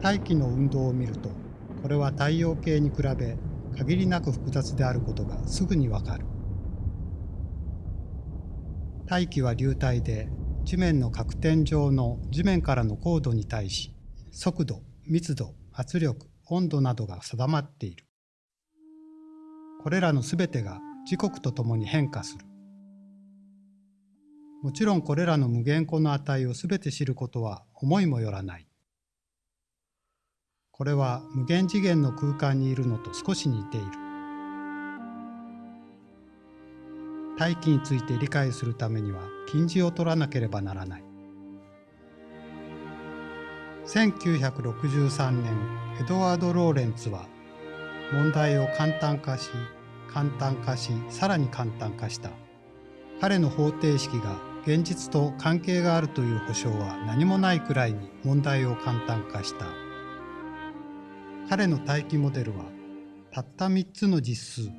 大気の運動を見るとこれは太陽系に比べ限りなく複雑であることがすぐにわかる。大気は流体で地面の角点上の地面からの高度に対し速度密度圧力温度などが定まっている。これらのすべてが時刻とともに変化する。もちろんこれらの無限個の値をすべて知ることは思いもよらない。これは無限次元の空間にいるのと少し似ている。大気について理解するためには禁じを取らなければならない。1963年、エドワード・ローレンツは問題を簡単化し、簡単化し、さらに簡単化した。彼の方程式が現実と関係があるという保証は何もないくらいに問題を簡単化した。彼の待機モデルはたった3つの実数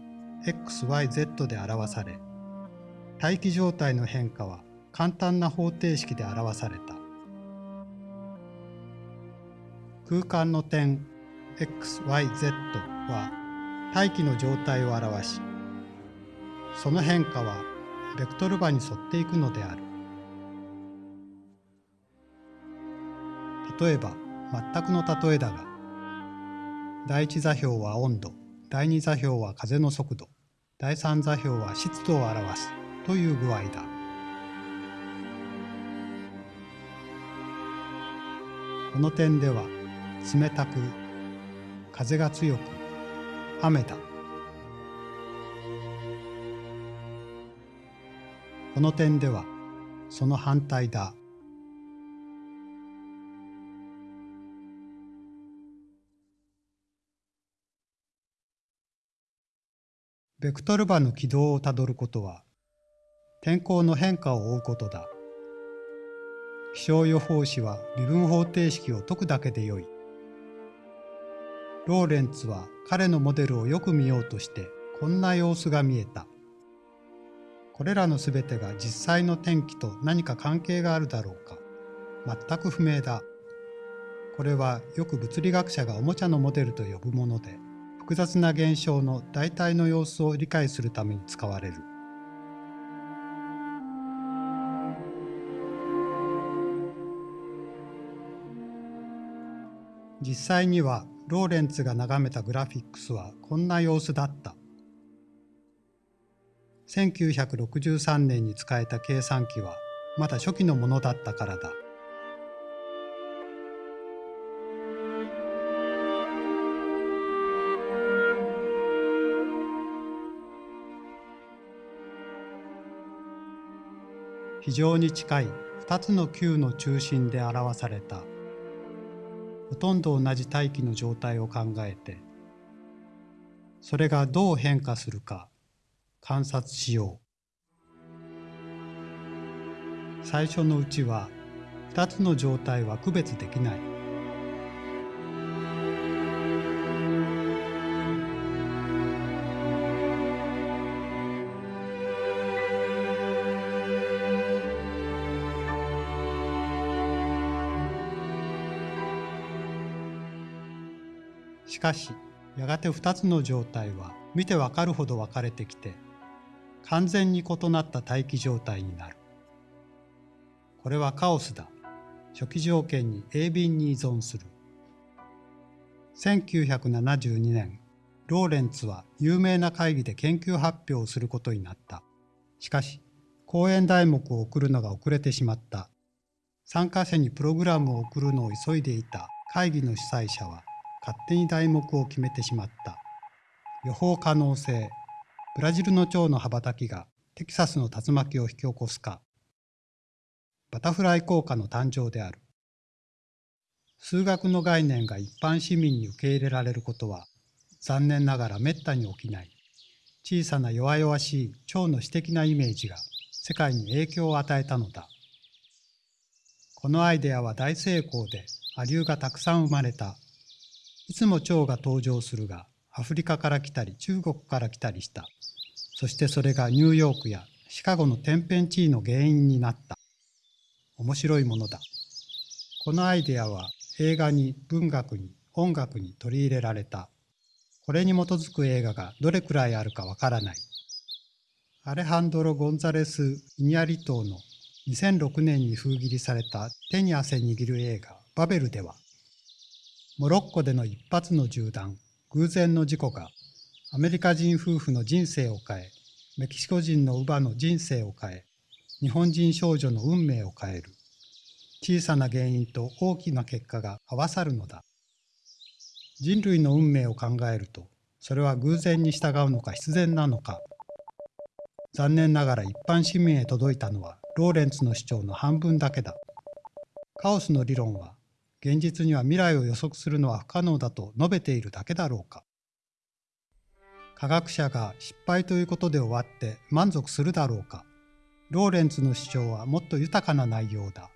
xyz で表され待機状態の変化は簡単な方程式で表された。空間の点 xyz は大気の状態を表しその変化はベクトル場に沿っていくのである。例えば全くの例えだが第一座標は温度、第二座標は風の速度、第三座標は湿度を表すという具合だ。この点では冷たく、風が強く、雨だ。この点ではその反対だ。ベクトル場の軌道をたどることは、天候の変化を追うことだ。気象予報士は微分方程式を解くだけでよい。ローレンツは彼のモデルをよく見ようとしてこんな様子が見えた。これらのすべてが実際の天気と何か関係があるだろうか。全く不明だ。これはよく物理学者がおもちゃのモデルと呼ぶもので、複雑な現象の大体の様子を理解するために使われる。実際にはローレンツが眺めたグラフィックスはこんな様子だった。1963年に使えた計算機はまだ初期のものだったからだ。非常に近い2つの球の中心で表された。ほとんど同じ大気の状態を考えてそれがどう変化するか観察しよう。最初のうちは2つの状態は区別できない。しかし、やがて2つの状態は見てわかるほど分かれてきて、完全に異なった大気状態になる。これはカオスだ。初期条件に鋭敏に依存する。1972年、ローレンツは有名な会議で研究発表をすることになった。しかし、講演題目を送るのが遅れてしまった。参加者にプログラムを送るのを急いでいた会議の主催者は、勝手に題目を決めてしまった。予報可能性、ブラジルの蝶の羽ばたきがテキサスの竜巻を引き起こすか、バタフライ効果の誕生である。数学の概念が一般市民に受け入れられることは残念ながら滅多に起きない。小さな弱々しい蝶の詩的なイメージが世界に影響を与えたのだ。このアイデアは大成功でアリューがたくさん生まれた。いつも蝶が登場するが、アフリカから来たり中国から来たりした。そしてそれがニューヨークやシカゴの天変地異の原因になった。面白いものだ。このアイデアは映画に文学に音楽に取り入れられた。これに基づく映画がどれくらいあるかわからない。アレハンドロ・ゴンザレス・イニャリ島の2006年に封切りされた手に汗握る映画バベルでは、モロッコでの一発の銃弾、偶然の事故がアメリカ人夫婦の人生を変え、メキシコ人の乳母の人生を変え、日本人少女の運命を変える。小さな原因と大きな結果が合わさるのだ。人類の運命を考えると、それは偶然に従うのか必然なのか。残念ながら一般市民へ届いたのはローレンツの主張の半分だけだ。カオスの理論は、現実には未来を予測するのは不可能だと述べているだけだろうか。科学者が失敗ということで終わって満足するだろうか。ローレンツの主張はもっと豊かな内容だ。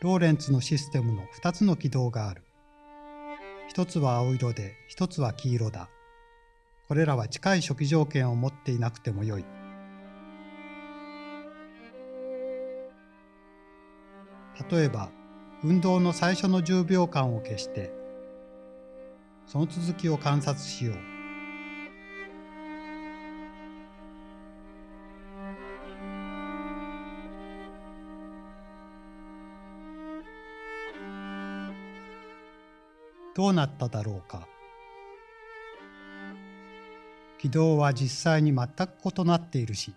ローレンツのシステムの2つの軌道がある。一つは青色で、一つは黄色だ。これらは近い初期条件を持っていなくてもよい。例えば、運動の最初の10秒間を消して、その続きを観察しよう。どうなっただろうか。軌道は実際に全く異なっているし、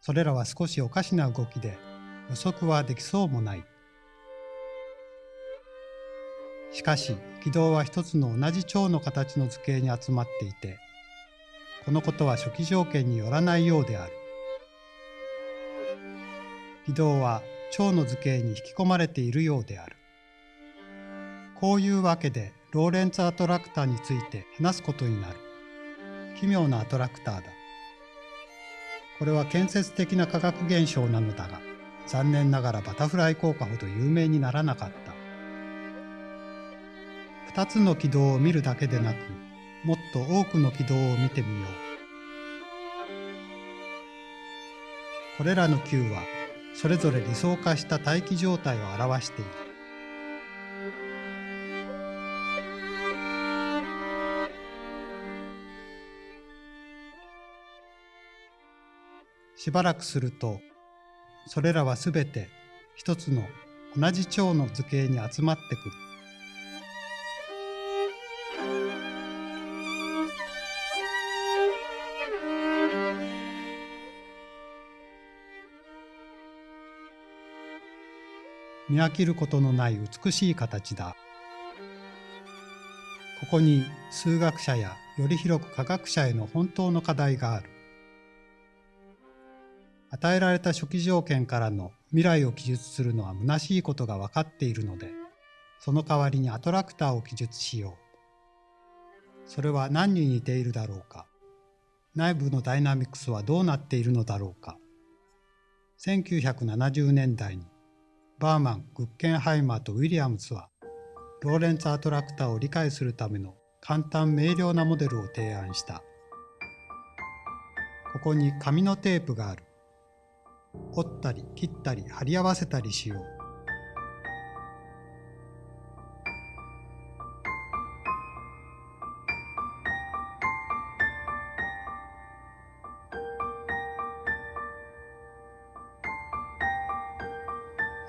それらは少しおかしな動きで予測はできそうもない。しかし、軌道は一つの同じ蝶の形の図形に集まっていて、このことは初期条件によらないようである。軌道は蝶の図形に引き込まれているようである。こういうわけでローレンツアトラクターについて話すことになる。奇妙なアトラクターだ。これは建設的な化学現象なのだが、残念ながらバタフライ効果ほど有名にならなかった。二つの軌道を見るだけでなく、もっと多くの軌道を見てみよう。これらの球は、それぞれ理想化した大気状態を表している。しばらくすると、それらはすべて一つの同じ蝶の図形に集まってくる。見飽きることのない美しい形だ。ここに数学者やより広く科学者への本当の課題がある。与えられた初期条件からの未来を記述するのは虚しいことが分かっているので、その代わりにアトラクターを記述しよう。それは何に似ているだろうか。内部のダイナミクスはどうなっているのだろうか。1970年代にバーマン、グッケンハイマーとウィリアムズはローレンツアトラクターを理解するための簡単明瞭なモデルを提案した。ここに紙のテープがある。折ったり切ったり貼り合わせたりしよう。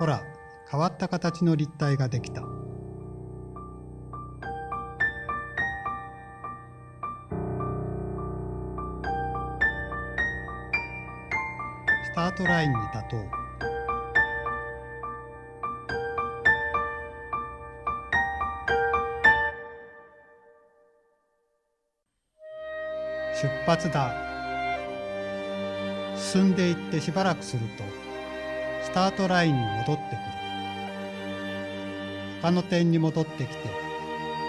ほら、変わった形の立体ができた。スタートラインに立とう。出発だ。進んでいってしばらくすると、スタートラインに戻ってくる。他の点に戻ってきて、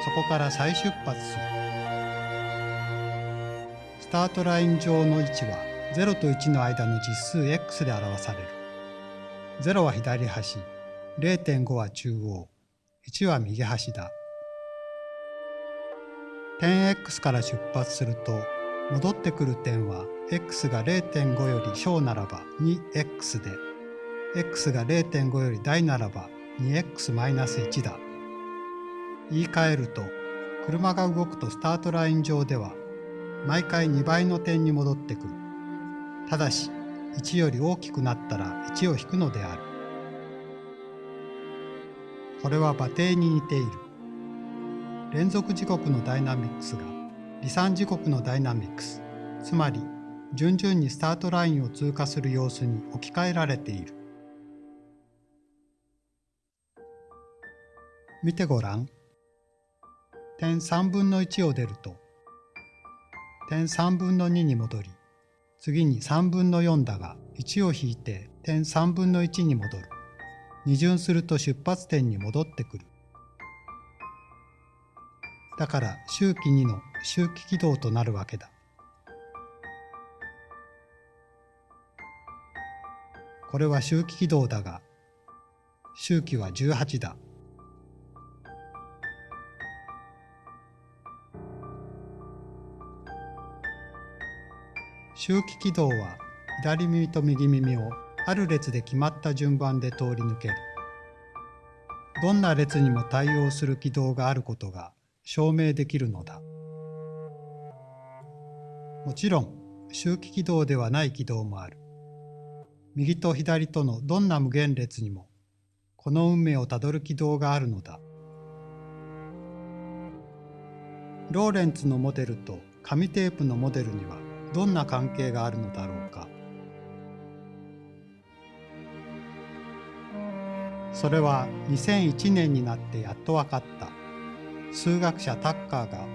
そこから再出発する。スタートライン上の位置は0と1の間の実数 x で表される。0は左端、0.5は中央、1は右端だ。点 x から出発すると、戻ってくる点は x が0.5より小ならば 2x で、x が0.5より大ならば 2x-1 だ。言い換えると、車が動くとスタートライン上では、毎回2倍の点に戻ってくる。ただし、1より大きくなったら1を引くのである。これは馬蹄に似ている。連続時刻のダイナミックスが離散時刻のダイナミックス、つまり順々にスタートラインを通過する様子に置き換えられている。見てごらん。点3分の1を出ると、点3分の2に戻り、次に3分の4だが1を引いて点3分の1に戻る。二巡すると出発点に戻ってくる。だから周期2の周期軌道となるわけだ。これは周期軌道だが、周期は18だ。周期軌道は左耳と右耳をある列で決まった順番で通り抜ける。どんな列にも対応する軌道があることが証明できるのだ。もちろん周期軌道ではない軌道もある。右と左とのどんな無限列にもこの運命をたどる軌道があるのだ。ローレンツのモデルと紙テープのモデルにはどんな関係があるのだろうか。それは2001年になってやっと分かった。数学者タッカーが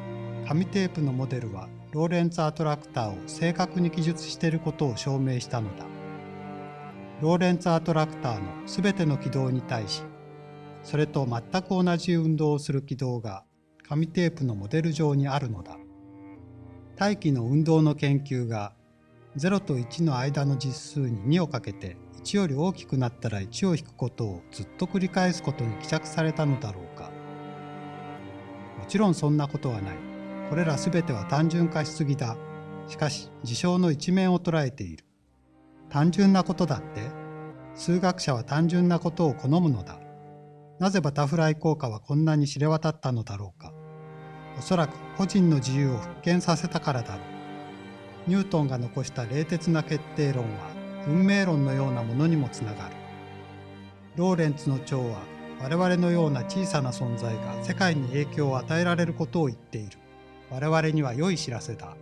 紙テープのモデルはローレンツアトラクターを正確に記述していることを証明したのだ。ローレンツアトラクターのすべての軌道に対しそれと全く同じ運動をする軌道が紙テープのモデル上にあるのだ。大気の運動の研究が0と1の間の実数に2をかけて1より大きくなったら1を引くことをずっと繰り返すことに帰着されたのだろうか。もちろんそんなことはない。これら全ては単純化しすぎだ。しかし事象の一面を捉えている。単純なことだって。数学者は単純なことを好むのだ。なぜバタフライ効果はこんなに知れ渡ったのだろうか。おそらく個人の自由を復権させたからだろう。ニュートンが残した冷徹な決定論は運命論のようなものにもつながる。ローレンツの蝶は我々のような小さな存在が世界に影響を与えられることを言っている。我々には良い知らせだ。